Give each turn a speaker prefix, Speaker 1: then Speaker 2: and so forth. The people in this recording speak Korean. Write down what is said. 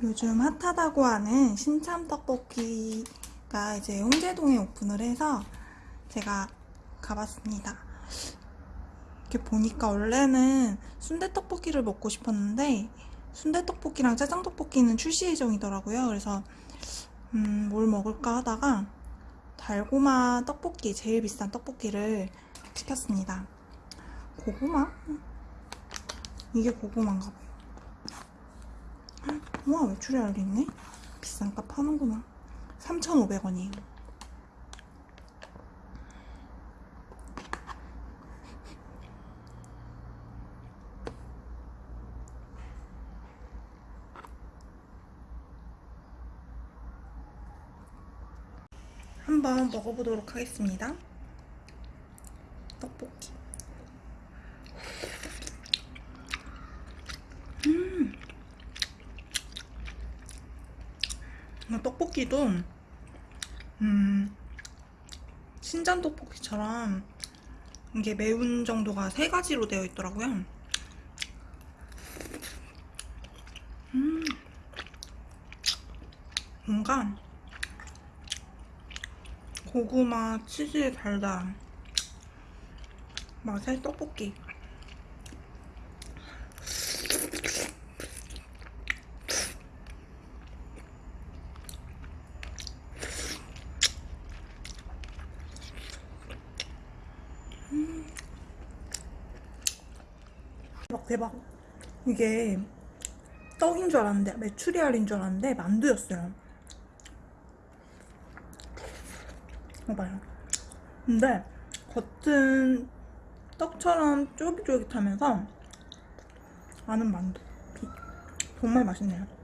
Speaker 1: 요즘 핫하다고 하는 신참 떡볶이가 이제 홍제동에 오픈을 해서 제가 가봤습니다. 이렇게 보니까 원래는 순대 떡볶이를 먹고 싶었는데 순대 떡볶이랑 짜장 떡볶이는 출시 예정이더라고요. 그래서 음, 뭘 먹을까 하다가 달고마 떡볶이 제일 비싼 떡볶이를 시켰습니다. 고구마? 이게 고구마인가 봐요. 우와 외출이 알겠네. 비싼 값 하는구나 3,500원이에요. 한번 먹어보도록 하겠습니다. 떡볶이 이 떡볶이도 음 신전 떡볶이처럼 이게 매운 정도가 세 가지로 되어 있더라고요. 음 뭔가 고구마 치즈의 달달함 맛의 떡볶이 대박 대박. 이게 떡인 줄 알았는데 메추리알인 줄 알았는데 만두였어요. 봐봐요. 근데 겉은 떡처럼 쫄깃쫄깃하면서 안은 만두. 정말 맛있네요